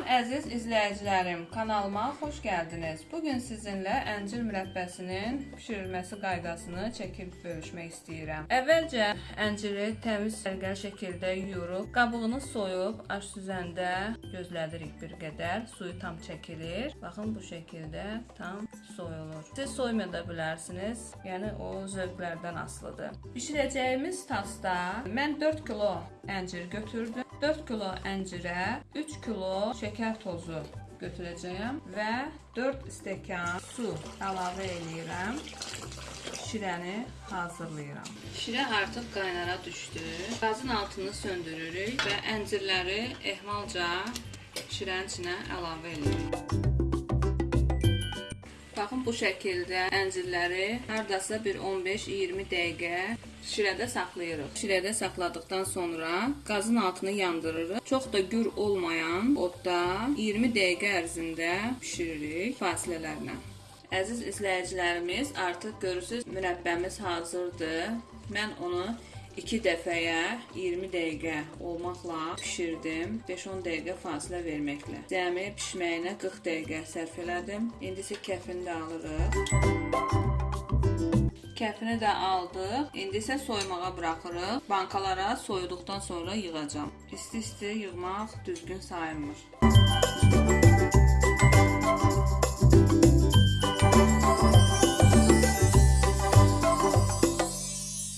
izləyicilərim, kanalıma xoş gəldiniz. Bu gün sizinlə əncir mürəbbəsinin bişirilməsi qaydasını çəkib bölüşmək istəyirəm. Əvvəlcə ənciri təmiz sərgəl şəkildə yuyuruq. Qabığını soyub aş süzəndə gözlədirik bir qədər. Suyu tam çəkilir. Baxın bu şəkildə tam soyulur. Siz soymaya da bilərsiniz. Yəni o zövqlərdən asılıdır. Bişirəcəyimiz tasda mən 4 kilo əncir götürdüm. 4 kilo əncirə 3 kilo şəkər tozu götürəcəyəm və 4 stəkan su əlavə eləyirəm. Şirəni hazırlayıram. Şirə artıq qaynara düşdü. Qazın altını söndürürük və əncirləri ehmalca şirənin içinə əlavə edirik. Baxın bu şəkildə əncirləri hardasa bir 15-20 dəqiqə şirədə saxlayırıq. Şirədə saxladıqdan sonra qazın altını yandırırıq. Çox da gür olmayan odda 20 dəqiqə ərzində bişiririk fasilələrlə. Əziz izləyicilərimiz, artıq görürsüz mürəbbəmiz hazırdır. Mən onu 2 dəfəyə 20 dəqiqə olmaqla bişirdim. 5-10 dəqiqə fasilə verməklə. Cəmi bişməyinə 40 dəqiqə sərf elədim. İndi isə kəfini də alırıq. Kəfini də aldıq. İndi isə soymağa buraxırıq. Bankalara soyuduqdan sonra yığacam. İsti-isti yığmaq düzgün sayılmır.